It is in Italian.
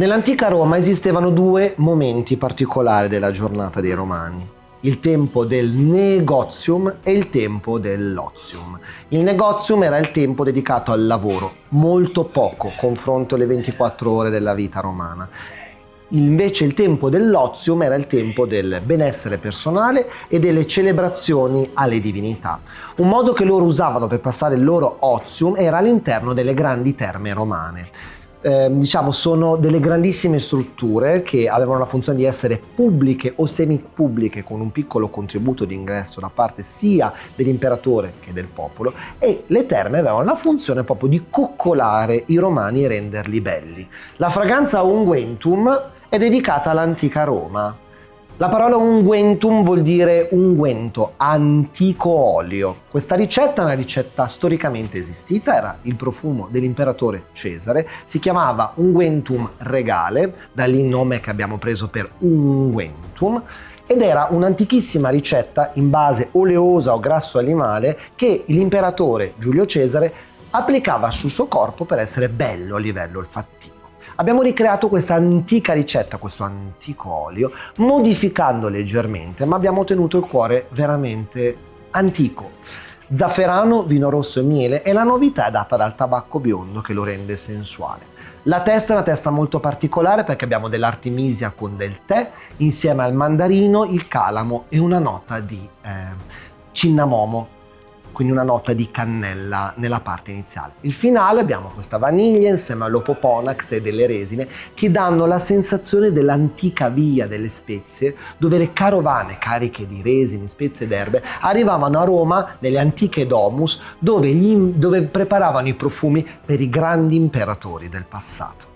Nell'antica Roma esistevano due momenti particolari della giornata dei Romani il tempo del negozium e il tempo dell'ozium. Il negozium era il tempo dedicato al lavoro, molto poco confronto alle 24 ore della vita romana. Invece il tempo dell'ozium era il tempo del benessere personale e delle celebrazioni alle divinità. Un modo che loro usavano per passare il loro ozium era all'interno delle grandi terme romane eh, diciamo, sono delle grandissime strutture che avevano la funzione di essere pubbliche o semi-pubbliche con un piccolo contributo di ingresso da parte sia dell'imperatore che del popolo e le terme avevano la funzione proprio di coccolare i romani e renderli belli. La fragranza unguentum è dedicata all'antica Roma la parola unguentum vuol dire unguento, antico olio. Questa ricetta è una ricetta storicamente esistita, era il profumo dell'imperatore Cesare, si chiamava unguentum regale, da lì il nome che abbiamo preso per unguentum, ed era un'antichissima ricetta in base oleosa o grasso animale che l'imperatore Giulio Cesare applicava sul suo corpo per essere bello a livello olfattivo. Abbiamo ricreato questa antica ricetta, questo antico olio, modificando leggermente, ma abbiamo ottenuto il cuore veramente antico. Zafferano, vino rosso e miele e la novità è data dal tabacco biondo che lo rende sensuale. La testa è una testa molto particolare perché abbiamo dell'artemisia con del tè insieme al mandarino, il calamo e una nota di eh, cinnamomo quindi una nota di cannella nella parte iniziale. Il finale abbiamo questa vaniglia insieme all'opoponax e delle resine che danno la sensazione dell'antica via delle spezie dove le carovane cariche di resine, spezie ed erbe arrivavano a Roma nelle antiche domus dove, gli, dove preparavano i profumi per i grandi imperatori del passato.